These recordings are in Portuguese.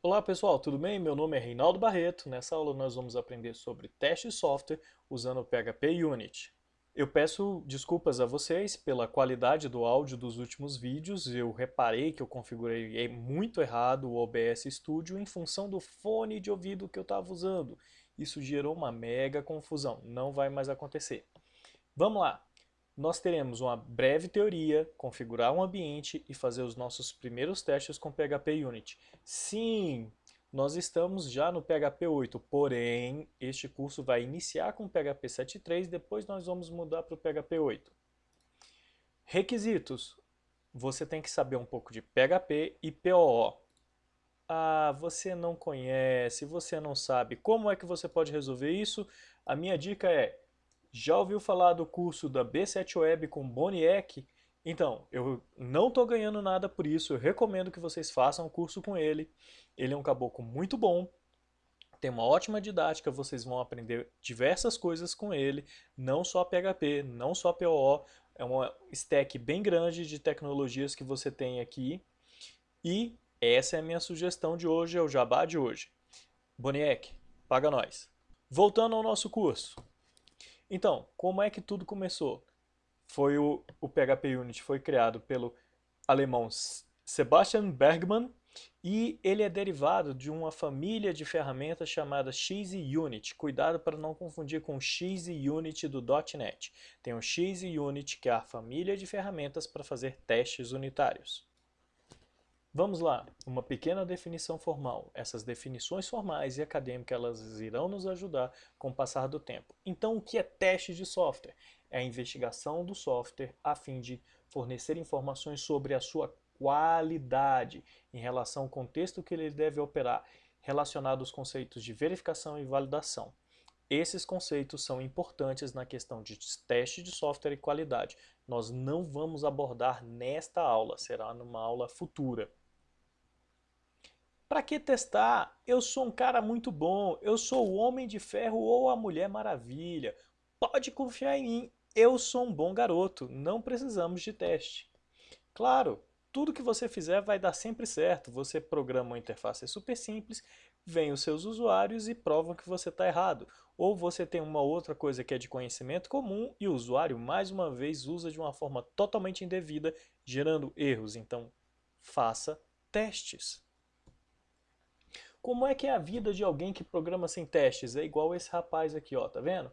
Olá pessoal, tudo bem? Meu nome é Reinaldo Barreto. Nessa aula nós vamos aprender sobre teste de software usando o PHP Unit. Eu peço desculpas a vocês pela qualidade do áudio dos últimos vídeos. Eu reparei que eu configurei muito errado o OBS Studio em função do fone de ouvido que eu estava usando. Isso gerou uma mega confusão. Não vai mais acontecer. Vamos lá! Nós teremos uma breve teoria, configurar um ambiente e fazer os nossos primeiros testes com PHP Unit. Sim, nós estamos já no PHP 8, porém, este curso vai iniciar com PHP 7.3, depois nós vamos mudar para o PHP 8. Requisitos. Você tem que saber um pouco de PHP e POO. Ah, você não conhece, você não sabe. Como é que você pode resolver isso? A minha dica é já ouviu falar do curso da B7 Web com Boniek? Então, eu não estou ganhando nada por isso, eu recomendo que vocês façam o curso com ele. Ele é um caboclo muito bom, tem uma ótima didática, vocês vão aprender diversas coisas com ele, não só PHP, não só POO, é uma stack bem grande de tecnologias que você tem aqui. E essa é a minha sugestão de hoje, é o jabá de hoje. Boniek, paga nós. Voltando ao nosso curso. Então, como é que tudo começou? Foi o, o PHP Unit foi criado pelo alemão Sebastian Bergman e ele é derivado de uma família de ferramentas chamada XUnit. Cuidado para não confundir com o XUnit do .NET. Tem o XUnit, que é a família de ferramentas para fazer testes unitários. Vamos lá, uma pequena definição formal. Essas definições formais e acadêmicas elas irão nos ajudar com o passar do tempo. Então, o que é teste de software? É a investigação do software a fim de fornecer informações sobre a sua qualidade em relação ao contexto que ele deve operar, relacionado aos conceitos de verificação e validação. Esses conceitos são importantes na questão de teste de software e qualidade. Nós não vamos abordar nesta aula, será numa aula futura. Para que testar? Eu sou um cara muito bom, eu sou o Homem de Ferro ou a Mulher Maravilha. Pode confiar em mim, eu sou um bom garoto, não precisamos de teste. Claro, tudo que você fizer vai dar sempre certo. Você programa uma interface super simples, vem os seus usuários e provam que você está errado. Ou você tem uma outra coisa que é de conhecimento comum e o usuário mais uma vez usa de uma forma totalmente indevida, gerando erros. Então, faça testes. Como é que é a vida de alguém que programa sem testes? É igual esse rapaz aqui, ó, tá vendo?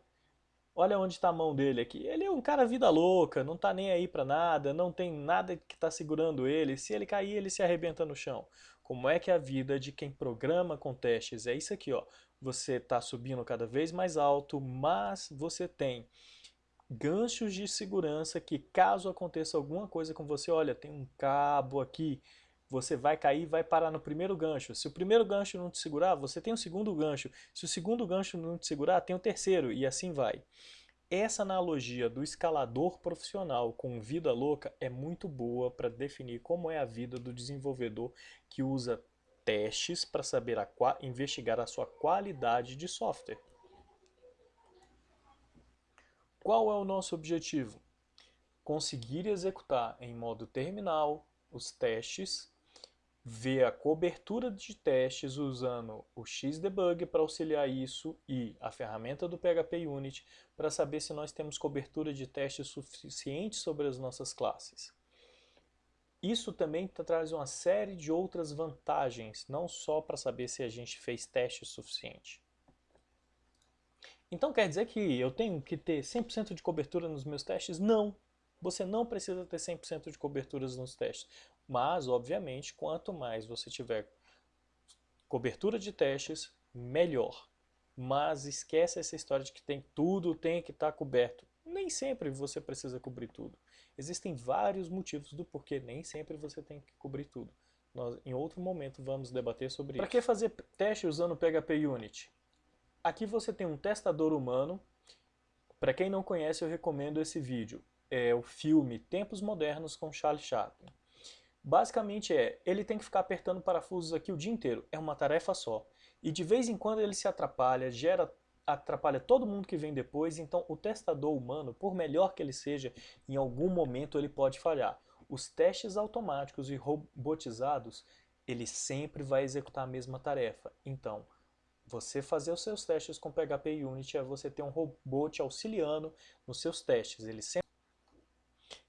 Olha onde está a mão dele aqui. Ele é um cara vida louca, não está nem aí para nada, não tem nada que está segurando ele. Se ele cair, ele se arrebenta no chão. Como é que é a vida de quem programa com testes? É isso aqui, ó. Você está subindo cada vez mais alto, mas você tem ganchos de segurança que caso aconteça alguma coisa com você, olha, tem um cabo aqui você vai cair vai parar no primeiro gancho. Se o primeiro gancho não te segurar, você tem o segundo gancho. Se o segundo gancho não te segurar, tem o terceiro e assim vai. Essa analogia do escalador profissional com vida louca é muito boa para definir como é a vida do desenvolvedor que usa testes para saber a, investigar a sua qualidade de software. Qual é o nosso objetivo? Conseguir executar em modo terminal os testes ver a cobertura de testes usando o Xdebug para auxiliar isso e a ferramenta do PHP Unit para saber se nós temos cobertura de testes suficiente sobre as nossas classes. Isso também traz uma série de outras vantagens, não só para saber se a gente fez teste suficiente. Então quer dizer que eu tenho que ter 100% de cobertura nos meus testes? Não! Você não precisa ter 100% de coberturas nos testes. Mas, obviamente, quanto mais você tiver cobertura de testes, melhor. Mas esquece essa história de que tem tudo tem que estar tá coberto. Nem sempre você precisa cobrir tudo. Existem vários motivos do porquê nem sempre você tem que cobrir tudo. Nós, em outro momento, vamos debater sobre Para isso. Para que fazer teste usando o PHP Unit? Aqui você tem um testador humano. Para quem não conhece, eu recomendo esse vídeo. É o filme Tempos Modernos com Charlie Chaplin. Basicamente é, ele tem que ficar apertando parafusos aqui o dia inteiro, é uma tarefa só. E de vez em quando ele se atrapalha, gera atrapalha todo mundo que vem depois, então o testador humano, por melhor que ele seja, em algum momento ele pode falhar. Os testes automáticos e robotizados ele sempre vai executar a mesma tarefa. Então, você fazer os seus testes com PHP Unity é você ter um robô te auxiliando nos seus testes. Ele sempre...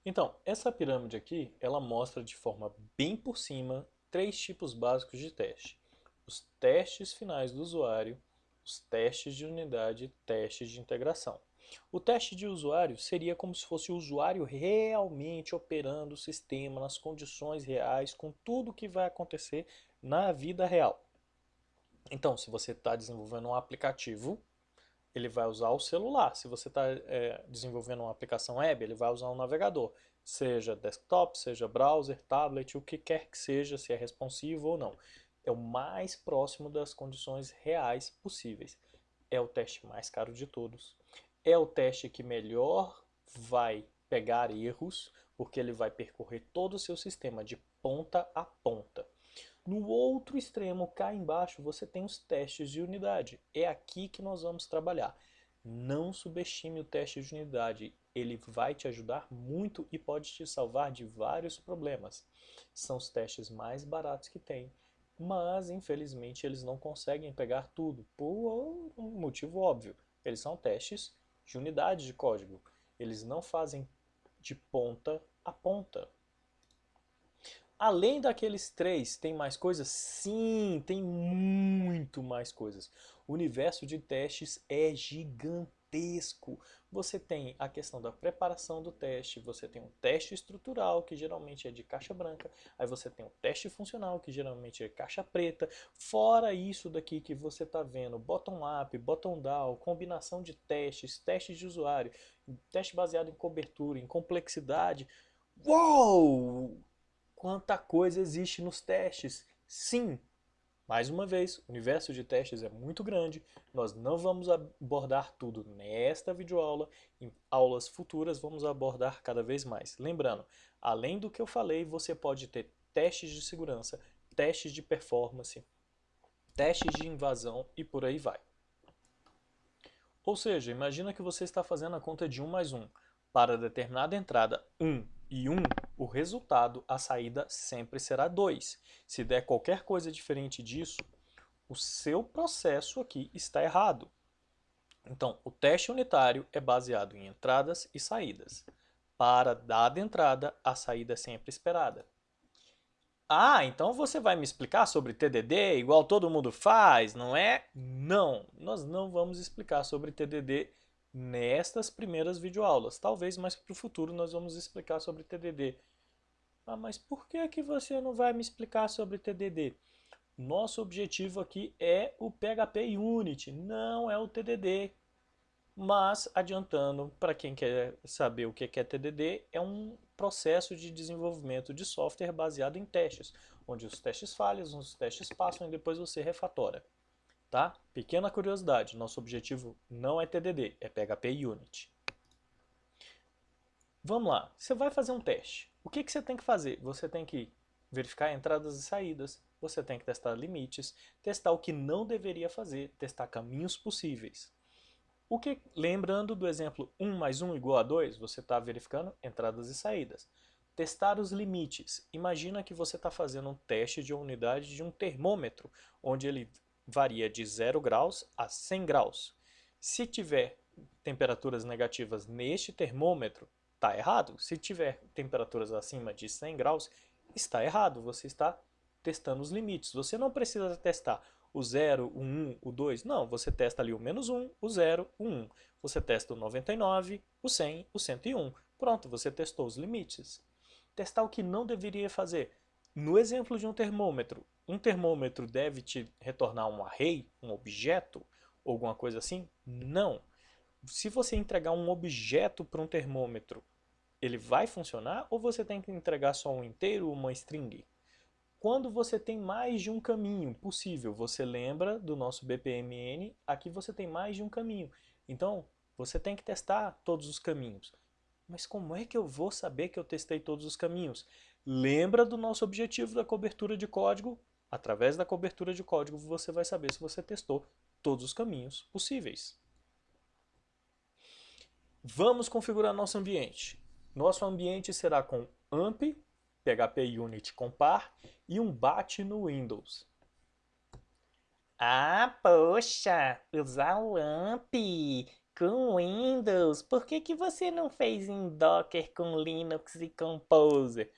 Então, essa pirâmide aqui, ela mostra de forma bem por cima três tipos básicos de teste. Os testes finais do usuário, os testes de unidade e testes de integração. O teste de usuário seria como se fosse o usuário realmente operando o sistema nas condições reais, com tudo que vai acontecer na vida real. Então, se você está desenvolvendo um aplicativo, ele vai usar o celular. Se você está é, desenvolvendo uma aplicação web, ele vai usar um navegador. Seja desktop, seja browser, tablet, o que quer que seja, se é responsivo ou não. É o mais próximo das condições reais possíveis. É o teste mais caro de todos é o teste que melhor vai pegar erros, porque ele vai percorrer todo o seu sistema de ponta a ponta. No outro extremo, cá embaixo, você tem os testes de unidade. É aqui que nós vamos trabalhar. Não subestime o teste de unidade. Ele vai te ajudar muito e pode te salvar de vários problemas. São os testes mais baratos que tem, mas infelizmente eles não conseguem pegar tudo, por um motivo óbvio. Eles são testes de unidade de código. Eles não fazem de ponta a ponta. Além daqueles três, tem mais coisas? Sim, tem muito mais coisas. O universo de testes é gigantesco. Você tem a questão da preparação do teste, você tem um teste estrutural, que geralmente é de caixa branca, aí você tem o um teste funcional, que geralmente é caixa preta, fora isso daqui que você está vendo, bottom-up, bottom-down, combinação de testes, testes de usuário, teste baseado em cobertura, em complexidade. Uou! Quanta coisa existe nos testes! Sim, mais uma vez, o universo de testes é muito grande, nós não vamos abordar tudo nesta videoaula, em aulas futuras vamos abordar cada vez mais. Lembrando, além do que eu falei, você pode ter testes de segurança, testes de performance, testes de invasão e por aí vai. Ou seja, imagina que você está fazendo a conta de 1 mais 1. Para determinada entrada 1 e 1, o resultado, a saída sempre será 2. Se der qualquer coisa diferente disso, o seu processo aqui está errado. Então, o teste unitário é baseado em entradas e saídas. Para dada entrada, a saída é sempre esperada. Ah, então você vai me explicar sobre TDD igual todo mundo faz, não é? Não, nós não vamos explicar sobre TDD nestas primeiras videoaulas. Talvez mais para o futuro nós vamos explicar sobre TDD. Ah, mas por que, que você não vai me explicar sobre TDD? Nosso objetivo aqui é o PHP Unity, não é o TDD. Mas, adiantando, para quem quer saber o que é TDD, é um processo de desenvolvimento de software baseado em testes, onde os testes falham, os testes passam e depois você refatora. Tá? Pequena curiosidade, nosso objetivo não é TDD, é PHP Unity. Vamos lá, você vai fazer um teste. O que, que você tem que fazer? Você tem que verificar entradas e saídas, você tem que testar limites, testar o que não deveria fazer, testar caminhos possíveis. O que, lembrando do exemplo 1 mais 1 igual a 2, você está verificando entradas e saídas. Testar os limites. Imagina que você está fazendo um teste de unidade de um termômetro, onde ele varia de 0 graus a 100 graus. Se tiver temperaturas negativas neste termômetro, está errado. Se tiver temperaturas acima de 100 graus, está errado. Você está testando os limites. Você não precisa testar o 0, o 1, o 2. Não, você testa ali o menos 1, o 0, o 1. Você testa o 99, o 100, o 101. Pronto, você testou os limites. Testar o que não deveria fazer. No exemplo de um termômetro, um termômetro deve te retornar um array, um objeto, ou alguma coisa assim? Não. Se você entregar um objeto para um termômetro, ele vai funcionar ou você tem que entregar só um inteiro, uma string? Quando você tem mais de um caminho possível, você lembra do nosso BPMN, aqui você tem mais de um caminho. Então, você tem que testar todos os caminhos. Mas como é que eu vou saber que eu testei todos os caminhos? Lembra do nosso objetivo da cobertura de código? Através da cobertura de código você vai saber se você testou todos os caminhos possíveis. Vamos configurar nosso ambiente. Nosso ambiente será com AMP, PHP Unit compar e um bat no Windows. Ah, poxa, usar o AMP com Windows. Por que, que você não fez em Docker com Linux e Composer?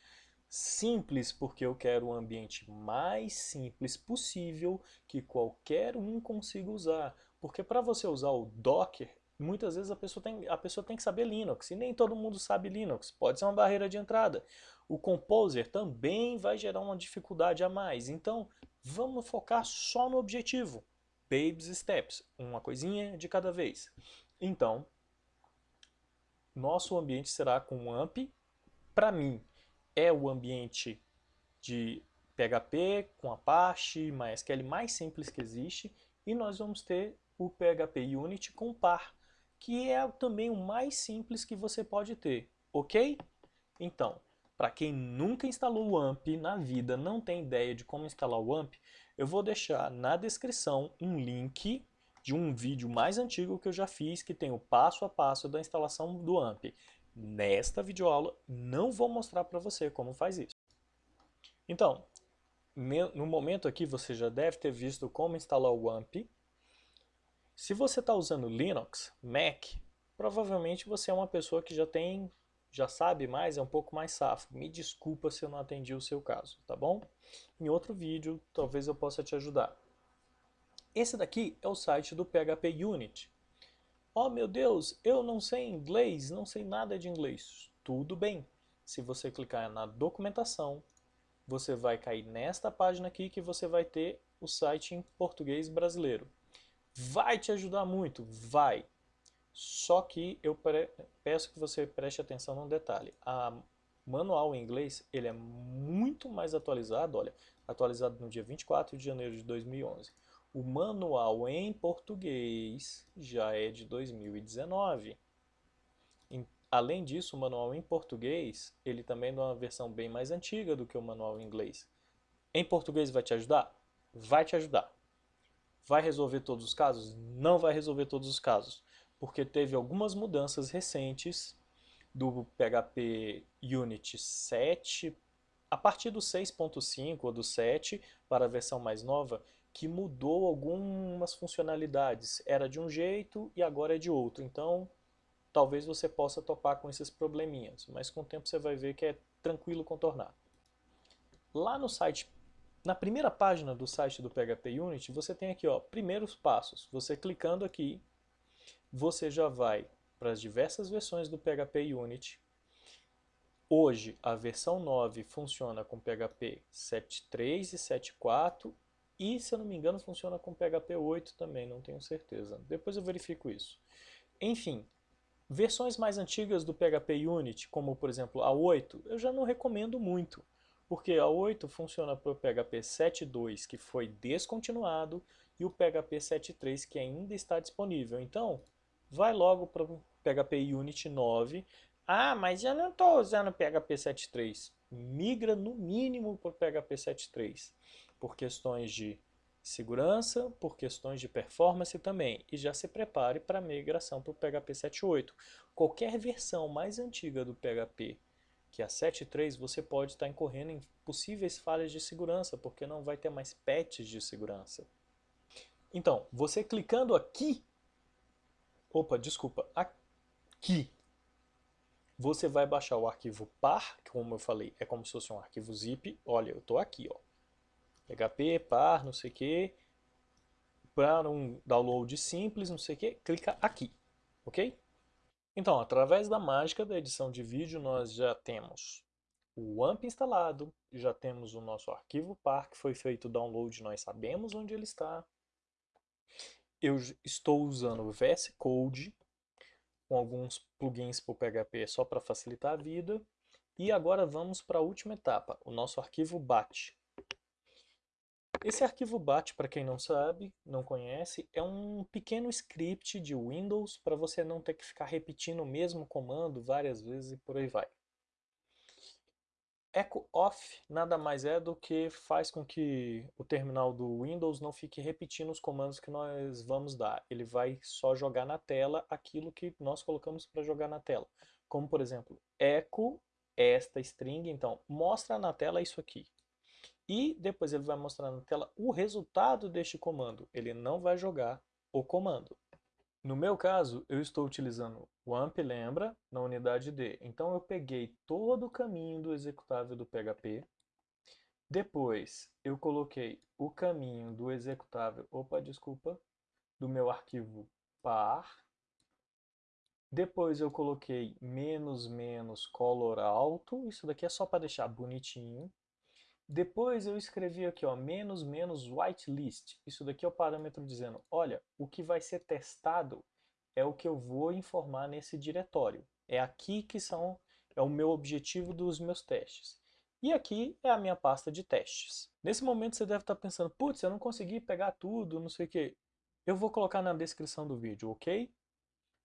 Simples porque eu quero o ambiente mais simples possível que qualquer um consiga usar. Porque para você usar o Docker, muitas vezes a pessoa, tem, a pessoa tem que saber Linux, e nem todo mundo sabe Linux, pode ser uma barreira de entrada. O Composer também vai gerar uma dificuldade a mais, então vamos focar só no objetivo. Baby's steps, uma coisinha de cada vez. Então, nosso ambiente será com AMP, para mim é o ambiente de PHP com Apache, MySQL mais simples que existe, e nós vamos ter o PHP Unit com par, que é também o mais simples que você pode ter, ok? Então, para quem nunca instalou o AMP na vida, não tem ideia de como instalar o AMP, eu vou deixar na descrição um link de um vídeo mais antigo que eu já fiz, que tem o passo a passo da instalação do AMP. Nesta videoaula, não vou mostrar para você como faz isso. Então, no momento aqui você já deve ter visto como instalar o AMP, se você está usando Linux, Mac, provavelmente você é uma pessoa que já tem, já sabe mais, é um pouco mais safo. Me desculpa se eu não atendi o seu caso, tá bom? Em outro vídeo, talvez eu possa te ajudar. Esse daqui é o site do PHP Unit. Oh meu Deus, eu não sei inglês, não sei nada de inglês. Tudo bem. Se você clicar na documentação, você vai cair nesta página aqui que você vai ter o site em português brasileiro. Vai te ajudar muito? Vai. Só que eu peço que você preste atenção num detalhe. A manual em inglês, ele é muito mais atualizado, olha, atualizado no dia 24 de janeiro de 2011. O manual em português já é de 2019. Além disso, o manual em português, ele também é uma versão bem mais antiga do que o manual em inglês. Em português vai te ajudar? Vai te ajudar. Vai resolver todos os casos? Não vai resolver todos os casos, porque teve algumas mudanças recentes do PHP Unit 7, a partir do 6.5 ou do 7 para a versão mais nova, que mudou algumas funcionalidades. Era de um jeito e agora é de outro. Então, talvez você possa topar com esses probleminhas, mas com o tempo você vai ver que é tranquilo contornar. Lá no site na primeira página do site do PHP Unit, você tem aqui, ó, primeiros passos. Você clicando aqui, você já vai para as diversas versões do PHP Unit. Hoje, a versão 9 funciona com PHP 7.3 e 7.4 e, se eu não me engano, funciona com PHP 8 também, não tenho certeza. Depois eu verifico isso. Enfim, versões mais antigas do PHP Unit, como por exemplo a 8, eu já não recomendo muito porque a 8 funciona para o PHP 7.2 que foi descontinuado e o PHP 7.3 que ainda está disponível. Então, vai logo para o PHP Unit 9. Ah, mas eu não estou usando o PHP 7.3. Migra no mínimo para o PHP 7.3, por questões de segurança, por questões de performance também. E já se prepare para a migração para o PHP 7.8. Qualquer versão mais antiga do PHP que a 7.3 você pode estar incorrendo em possíveis falhas de segurança, porque não vai ter mais patches de segurança. Então, você clicando aqui, opa, desculpa, aqui, você vai baixar o arquivo par, que como eu falei, é como se fosse um arquivo zip, olha, eu estou aqui, ó, php, par, não sei o que, para um download simples, não sei o que, clica aqui, ok? Então, através da mágica da edição de vídeo, nós já temos o AMP instalado, já temos o nosso arquivo par, que foi feito o download, nós sabemos onde ele está. Eu estou usando o VS Code, com alguns plugins para o PHP só para facilitar a vida. E agora vamos para a última etapa, o nosso arquivo BAT. Esse arquivo BAT, para quem não sabe, não conhece, é um pequeno script de Windows para você não ter que ficar repetindo o mesmo comando várias vezes e por aí vai. Echo Off nada mais é do que faz com que o terminal do Windows não fique repetindo os comandos que nós vamos dar. Ele vai só jogar na tela aquilo que nós colocamos para jogar na tela. Como, por exemplo, echo esta string, então mostra na tela isso aqui. E depois ele vai mostrar na tela o resultado deste comando. Ele não vai jogar o comando. No meu caso, eu estou utilizando o amp lembra na unidade D. Então eu peguei todo o caminho do executável do PHP. Depois eu coloquei o caminho do executável, opa, desculpa, do meu arquivo par. Depois eu coloquei menos menos color alto, isso daqui é só para deixar bonitinho. Depois eu escrevi aqui, ó, menos menos whitelist. Isso daqui é o parâmetro dizendo, olha, o que vai ser testado é o que eu vou informar nesse diretório. É aqui que são, é o meu objetivo dos meus testes. E aqui é a minha pasta de testes. Nesse momento você deve estar pensando, putz, eu não consegui pegar tudo, não sei o que. Eu vou colocar na descrição do vídeo, ok?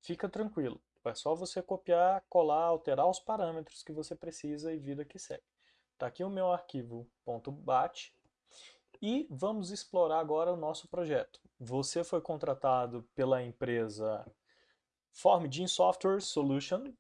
Fica tranquilo. É só você copiar, colar, alterar os parâmetros que você precisa e vida que segue. Está aqui o meu arquivo .bat e vamos explorar agora o nosso projeto. Você foi contratado pela empresa Formgene Software Solution,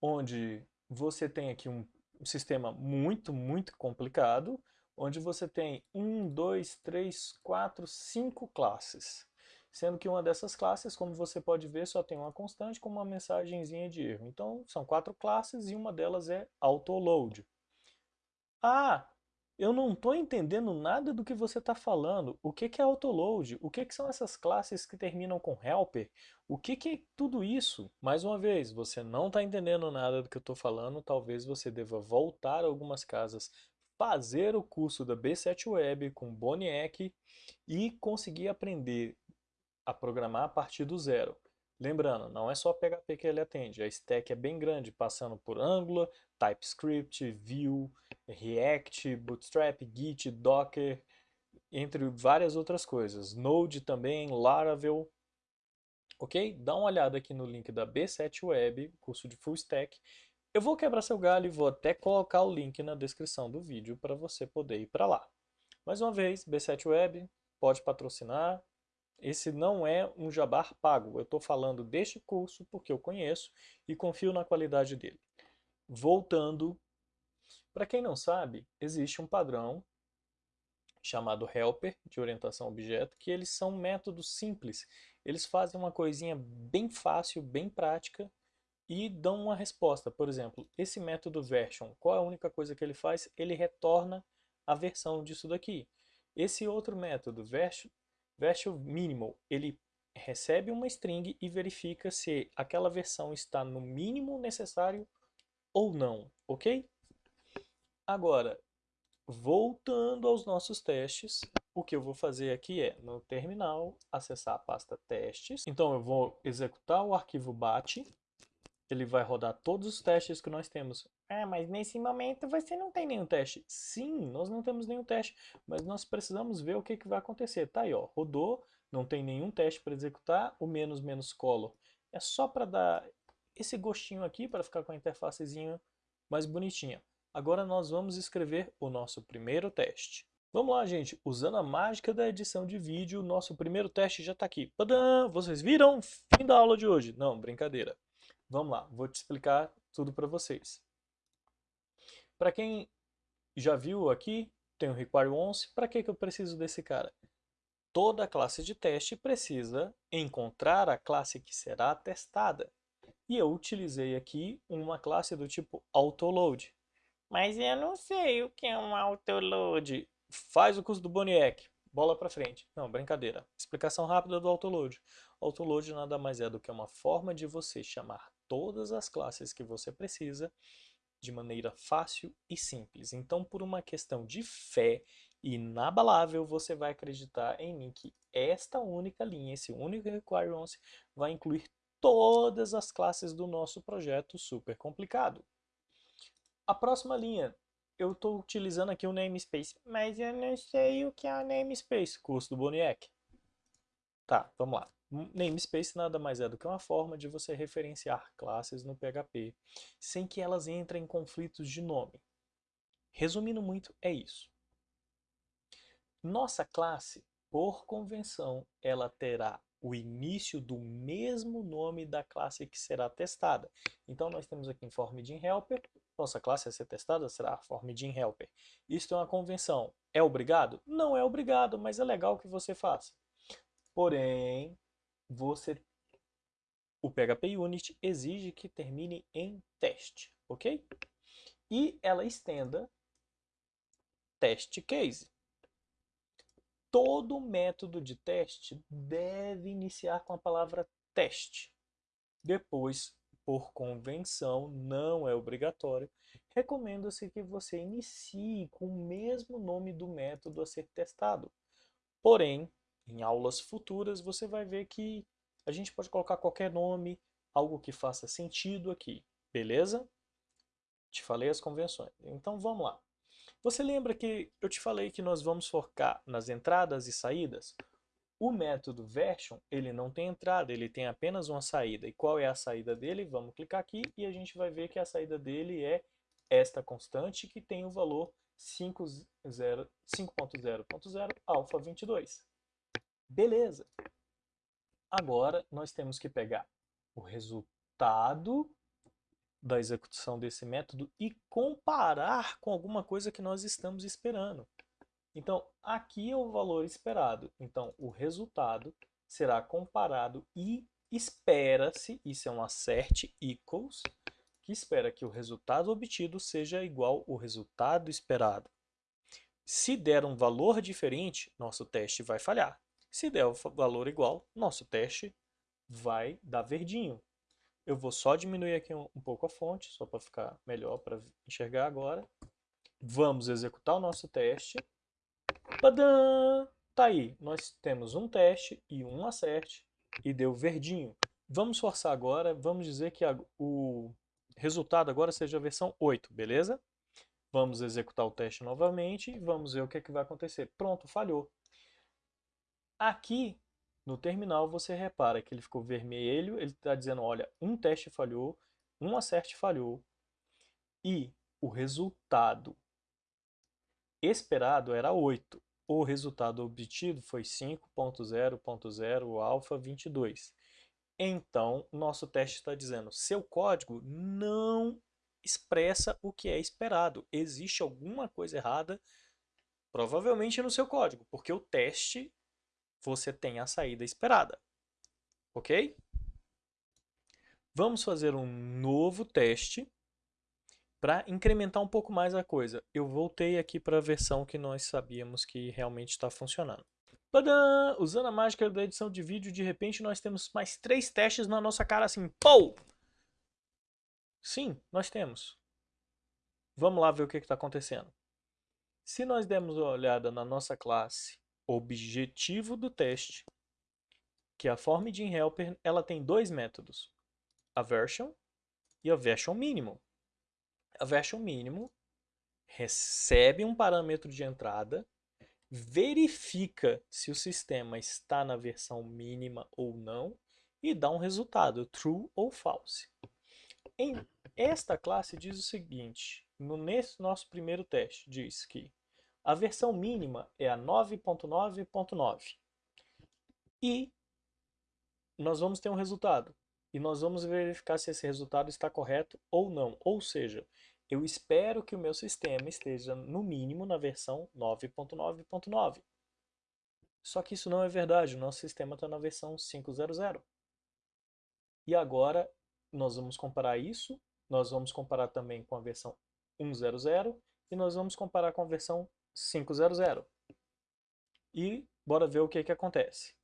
onde você tem aqui um sistema muito, muito complicado, onde você tem um, dois, três, quatro, cinco classes. Sendo que uma dessas classes, como você pode ver, só tem uma constante com uma mensagenzinha de erro. Então, são quatro classes e uma delas é autoload. Ah, eu não estou entendendo nada do que você está falando. O que, que é autoload? O que, que são essas classes que terminam com helper? O que, que é tudo isso? Mais uma vez, você não está entendendo nada do que eu estou falando. Talvez você deva voltar algumas casas, fazer o curso da B7 Web com Boniek e conseguir aprender a programar a partir do zero. Lembrando, não é só PHP que ele atende, a stack é bem grande, passando por Angular, TypeScript, Vue, React, Bootstrap, Git, Docker, entre várias outras coisas. Node também, Laravel, ok? Dá uma olhada aqui no link da B7 Web, curso de Full Stack. Eu vou quebrar seu galho e vou até colocar o link na descrição do vídeo para você poder ir para lá. Mais uma vez, B7 Web pode patrocinar, esse não é um jabar pago. Eu estou falando deste curso porque eu conheço e confio na qualidade dele. Voltando, para quem não sabe, existe um padrão chamado helper, de orientação objeto, que eles são métodos simples. Eles fazem uma coisinha bem fácil, bem prática e dão uma resposta. Por exemplo, esse método version, qual é a única coisa que ele faz? Ele retorna a versão disso daqui. Esse outro método, version, Version minimal, ele recebe uma string e verifica se aquela versão está no mínimo necessário ou não, ok? Agora, voltando aos nossos testes, o que eu vou fazer aqui é, no terminal, acessar a pasta testes. Então eu vou executar o arquivo bat, ele vai rodar todos os testes que nós temos ah, mas nesse momento você não tem nenhum teste. Sim, nós não temos nenhum teste, mas nós precisamos ver o que, que vai acontecer. Tá aí, ó, rodou, não tem nenhum teste para executar, o menos menos color. É só para dar esse gostinho aqui, para ficar com a interfacezinha mais bonitinha. Agora nós vamos escrever o nosso primeiro teste. Vamos lá, gente. Usando a mágica da edição de vídeo, nosso primeiro teste já está aqui. Padã! Vocês viram? Fim da aula de hoje. Não, brincadeira. Vamos lá, vou te explicar tudo para vocês. Para quem já viu aqui, tem o require once, para que, que eu preciso desse cara? Toda classe de teste precisa encontrar a classe que será testada. E eu utilizei aqui uma classe do tipo autoload. Mas eu não sei o que é um autoload. Faz o curso do Boniek. Bola para frente. Não, brincadeira. Explicação rápida do autoload. Autoload nada mais é do que uma forma de você chamar todas as classes que você precisa de maneira fácil e simples. Então, por uma questão de fé inabalável, você vai acreditar em mim que esta única linha, esse único requirement, vai incluir todas as classes do nosso projeto super complicado. A próxima linha, eu estou utilizando aqui o namespace, mas eu não sei o que é o namespace, curso do Boniek. Tá, vamos lá. Namespace nada mais é do que uma forma de você referenciar classes no PHP sem que elas entrem em conflitos de nome. Resumindo muito, é isso. Nossa classe, por convenção, ela terá o início do mesmo nome da classe que será testada. Então nós temos aqui em form de helper nossa classe a ser testada será a formidin helper. Isto é uma convenção. É obrigado? Não é obrigado, mas é legal que você faça. Porém, você o PHP Unit exige que termine em teste, ok? E ela estenda teste case. Todo método de teste deve iniciar com a palavra teste. Depois, por convenção, não é obrigatório, recomenda-se que você inicie com o mesmo nome do método a ser testado. Porém, em aulas futuras, você vai ver que a gente pode colocar qualquer nome, algo que faça sentido aqui, beleza? Te falei as convenções. Então vamos lá. Você lembra que eu te falei que nós vamos focar nas entradas e saídas? O método version, ele não tem entrada, ele tem apenas uma saída. E qual é a saída dele? Vamos clicar aqui e a gente vai ver que a saída dele é esta constante que tem o valor 5.0.0 alfa 22. Beleza. Agora, nós temos que pegar o resultado da execução desse método e comparar com alguma coisa que nós estamos esperando. Então, aqui é o valor esperado. Então, o resultado será comparado e espera-se, isso é um assert equals, que espera que o resultado obtido seja igual ao resultado esperado. Se der um valor diferente, nosso teste vai falhar. Se der o valor igual, nosso teste vai dar verdinho. Eu vou só diminuir aqui um, pouco a fonte, só para ficar melhor para enxergar agora. Vamos executar o nosso teste. Tadã! Tá aí, nós temos um teste e um acerte e deu verdinho. Vamos forçar agora, vamos dizer que a, o resultado agora seja a versão 8, beleza? Vamos executar o teste novamente e vamos ver o que, é que vai acontecer. Pronto, falhou. Aqui no terminal você repara que ele ficou vermelho, ele está dizendo, olha, um teste falhou, um acerte falhou, e o resultado esperado era 8. O resultado obtido foi 5.0.0 alfa 22. Então, nosso teste está dizendo, seu código não expressa o que é esperado. Existe alguma coisa errada, provavelmente no seu código, porque o teste você tem a saída esperada. Ok? Vamos fazer um novo teste para incrementar um pouco mais a coisa. Eu voltei aqui para a versão que nós sabíamos que realmente está funcionando. Tadã! Usando a mágica da edição de vídeo, de repente nós temos mais três testes na nossa cara assim. Pou! Sim, nós temos. Vamos lá ver o que está acontecendo. Se nós dermos uma olhada na nossa classe objetivo do teste, que a form de helper ela tem dois métodos, a version e a version mínimo. A version mínimo recebe um parâmetro de entrada, verifica se o sistema está na versão mínima ou não e dá um resultado, true ou false. Em esta classe diz o seguinte, no nesse nosso primeiro teste, diz que a versão mínima é a 9.9.9. E nós vamos ter um resultado. E nós vamos verificar se esse resultado está correto ou não. Ou seja, eu espero que o meu sistema esteja no mínimo na versão 9.9.9. Só que isso não é verdade, o nosso sistema está na versão 5.0.0. E agora nós vamos comparar isso, nós vamos comparar também com a versão 1.0.0 e nós vamos comparar com a versão 500. E bora ver o que, que acontece.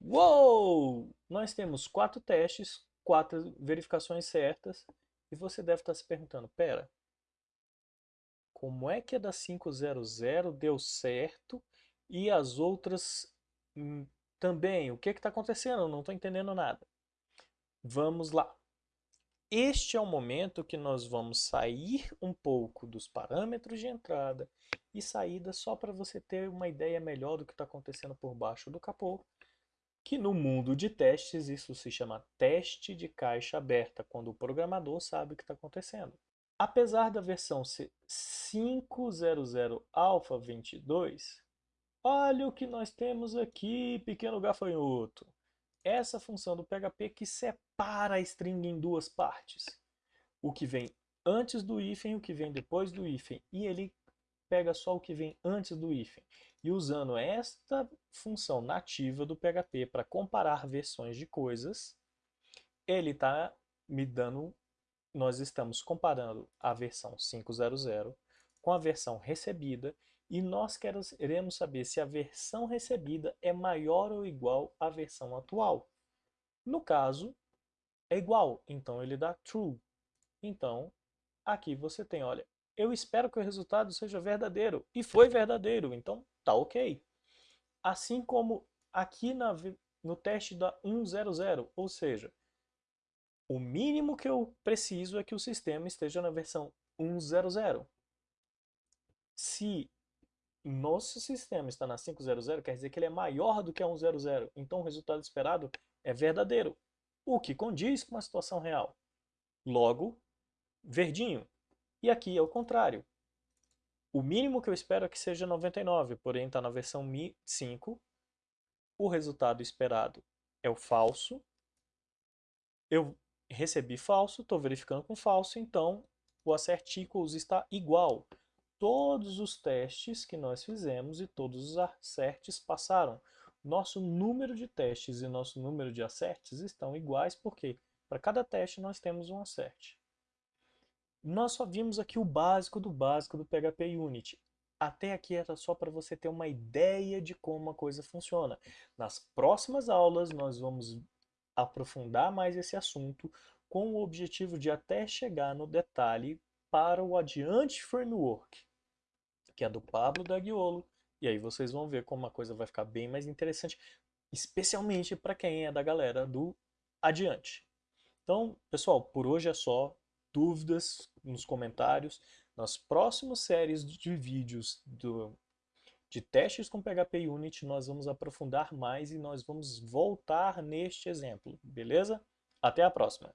Uou! Nós temos quatro testes, quatro verificações certas, e você deve estar se perguntando, pera, como é que a da 500 deu certo e as outras hum, também? O que está acontecendo? Eu não estou entendendo nada. Vamos lá. Este é o momento que nós vamos sair um pouco dos parâmetros de entrada e saída só para você ter uma ideia melhor do que está acontecendo por baixo do capô, que no mundo de testes isso se chama teste de caixa aberta, quando o programador sabe o que está acontecendo. Apesar da versão ser 500 Alpha 22, olha o que nós temos aqui, pequeno gafanhoto. Essa função do PHP que separa a string em duas partes. O que vem antes do hífen, o que vem depois do hífen, e ele pega só o que vem antes do hífen. E usando esta função nativa do PHP para comparar versões de coisas, ele está me dando, nós estamos comparando a versão 500 com a versão recebida e nós queremos saber se a versão recebida é maior ou igual à versão atual. No caso, é igual, então ele dá true. Então, aqui você tem, olha, eu espero que o resultado seja verdadeiro. E foi verdadeiro, então tá ok. Assim como aqui na, no teste da 100, ou seja, o mínimo que eu preciso é que o sistema esteja na versão 100. Se nosso sistema está na 500, quer dizer que ele é maior do que a 100. Então o resultado esperado é verdadeiro, o que condiz com a situação real. Logo, verdinho. E aqui é o contrário. O mínimo que eu espero é que seja 99, porém está na versão Mi 5. O resultado esperado é o falso. Eu recebi falso, estou verificando com falso, então o assert equals está igual. Todos os testes que nós fizemos e todos os asserts passaram. Nosso número de testes e nosso número de asserts estão iguais, porque para cada teste nós temos um assert. Nós só vimos aqui o básico do básico do PHP Unity. Até aqui era só para você ter uma ideia de como a coisa funciona. Nas próximas aulas nós vamos aprofundar mais esse assunto com o objetivo de até chegar no detalhe para o Adiante Framework, que é do Pablo Daguiolo. E aí vocês vão ver como a coisa vai ficar bem mais interessante, especialmente para quem é da galera do Adiante. Então, pessoal, por hoje é só dúvidas nos comentários. Nas próximas séries de vídeos do, de testes com PHP Unity, nós vamos aprofundar mais e nós vamos voltar neste exemplo, beleza? Até a próxima!